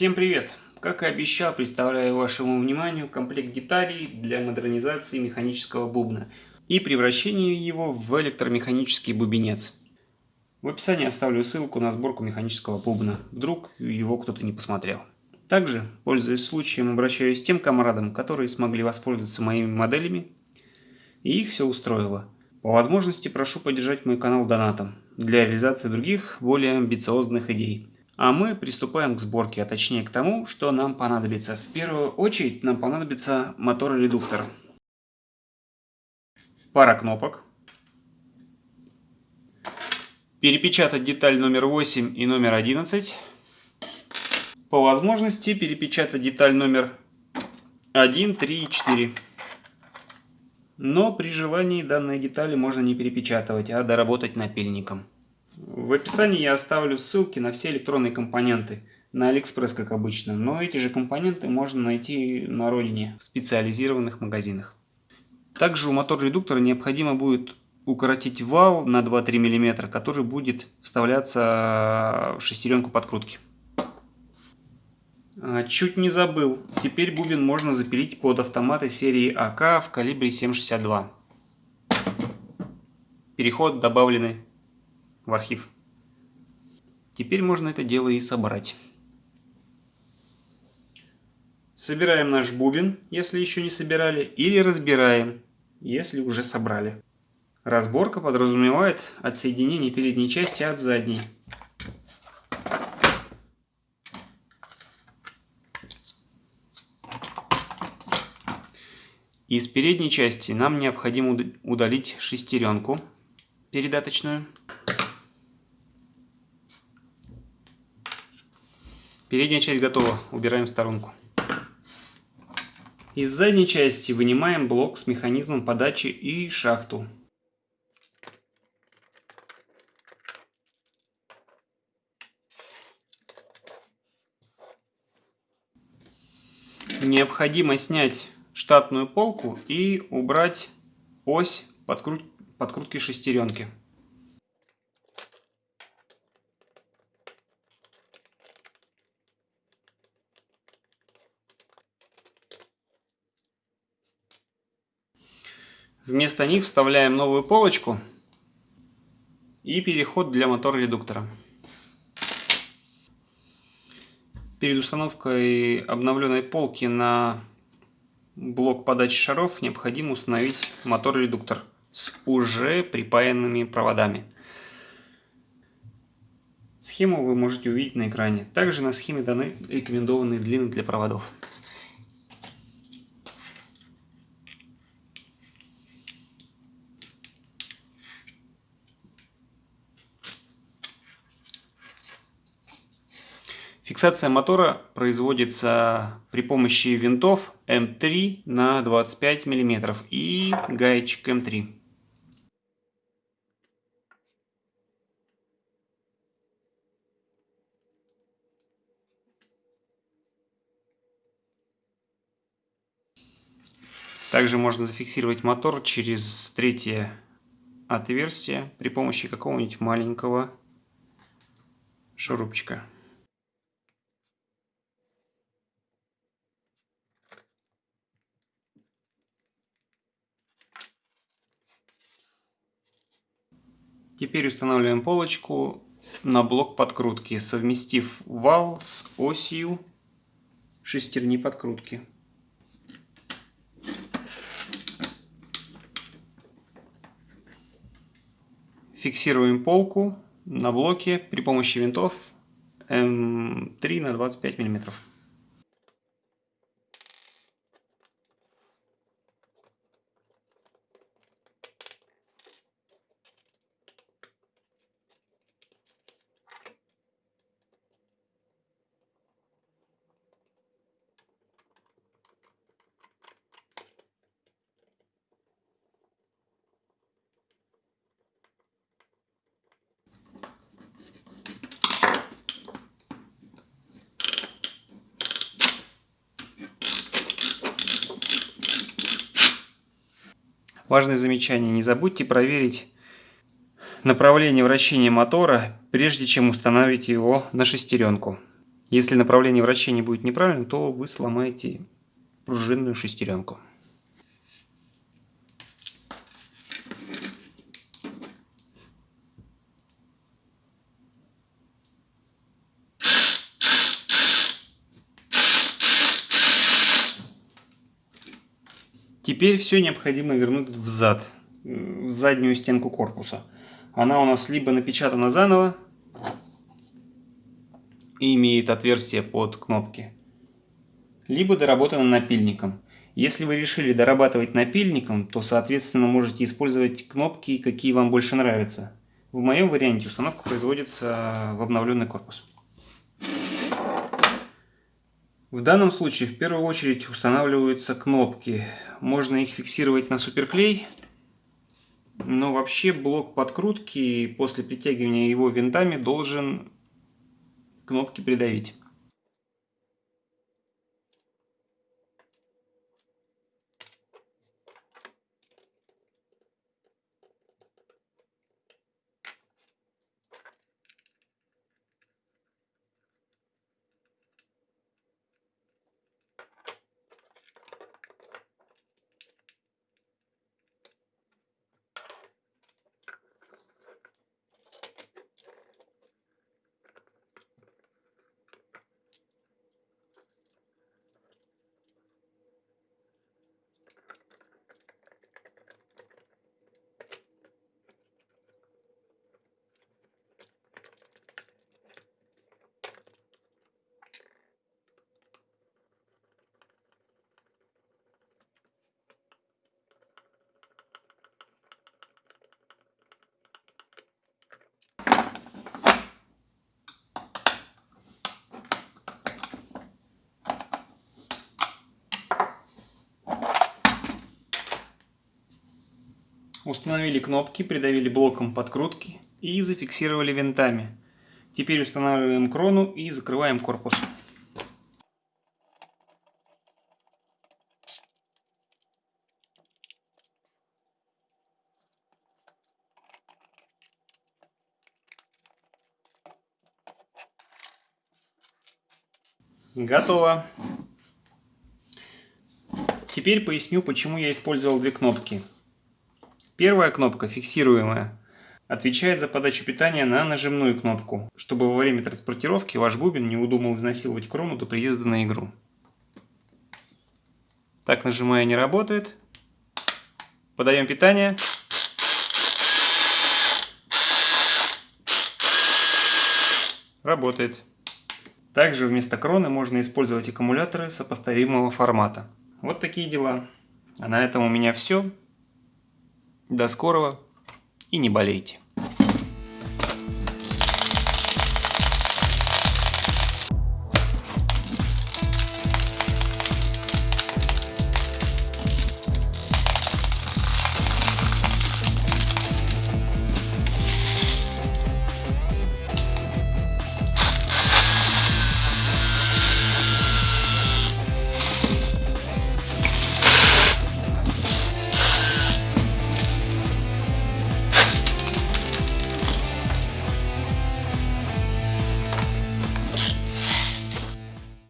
Всем привет! Как и обещал, представляю вашему вниманию комплект деталей для модернизации механического бубна и превращения его в электромеханический бубенец. В описании оставлю ссылку на сборку механического бубна, вдруг его кто-то не посмотрел. Также, пользуясь случаем, обращаюсь к тем комрадам, которые смогли воспользоваться моими моделями, и их все устроило. По возможности прошу поддержать мой канал донатом для реализации других, более амбициозных идей. А мы приступаем к сборке, а точнее к тому, что нам понадобится. В первую очередь нам понадобится мотор-редуктор. Пара кнопок. Перепечатать деталь номер 8 и номер 11. По возможности перепечатать деталь номер 1, 3 и 4. Но при желании данные детали можно не перепечатывать, а доработать напильником. В описании я оставлю ссылки на все электронные компоненты. На Алиэкспресс, как обычно. Но эти же компоненты можно найти на родине, в специализированных магазинах. Также у мотор-редуктора необходимо будет укоротить вал на 2-3 мм, который будет вставляться в шестеренку подкрутки. А, чуть не забыл. Теперь бубен можно запилить под автоматы серии АК в калибре 7,62. Переход добавленный в архив. Теперь можно это дело и собрать. Собираем наш бубен, если еще не собирали, или разбираем, если уже собрали. Разборка подразумевает отсоединение передней части от задней. Из передней части нам необходимо удалить шестеренку передаточную. Передняя часть готова, убираем в сторонку. Из задней части вынимаем блок с механизмом подачи и шахту. Необходимо снять штатную полку и убрать ось подкрут... подкрутки шестеренки. Вместо них вставляем новую полочку и переход для мотор-редуктора. Перед установкой обновленной полки на блок подачи шаров необходимо установить мотор-редуктор с уже припаянными проводами. Схему вы можете увидеть на экране. Также на схеме даны рекомендованные длины для проводов. Фиксация мотора производится при помощи винтов М3 на 25 мм и гаечек М3. Также можно зафиксировать мотор через третье отверстие при помощи какого-нибудь маленького шурупчика. Теперь устанавливаем полочку на блок подкрутки, совместив вал с осью шестерни подкрутки. Фиксируем полку на блоке при помощи винтов М3 на 25 миллиметров. Важное замечание. Не забудьте проверить направление вращения мотора, прежде чем установить его на шестеренку. Если направление вращения будет неправильно, то вы сломаете пружинную шестеренку. Теперь все необходимо вернуть в зад, в заднюю стенку корпуса. Она у нас либо напечатана заново и имеет отверстие под кнопки, либо доработана напильником. Если вы решили дорабатывать напильником, то, соответственно, можете использовать кнопки, какие вам больше нравятся. В моем варианте установка производится в обновленный корпус. В данном случае в первую очередь устанавливаются кнопки. Можно их фиксировать на суперклей, но вообще блок подкрутки после притягивания его винтами должен кнопки придавить. Установили кнопки, придавили блоком подкрутки и зафиксировали винтами. Теперь устанавливаем крону и закрываем корпус. Готово. Теперь поясню, почему я использовал две кнопки. Первая кнопка, фиксируемая, отвечает за подачу питания на нажимную кнопку, чтобы во время транспортировки ваш бубен не удумал изнасиловать крону до приезда на игру. Так нажимая не работает. Подаем питание. Работает. Также вместо кроны можно использовать аккумуляторы сопоставимого формата. Вот такие дела. А на этом у меня все. До скорого и не болейте.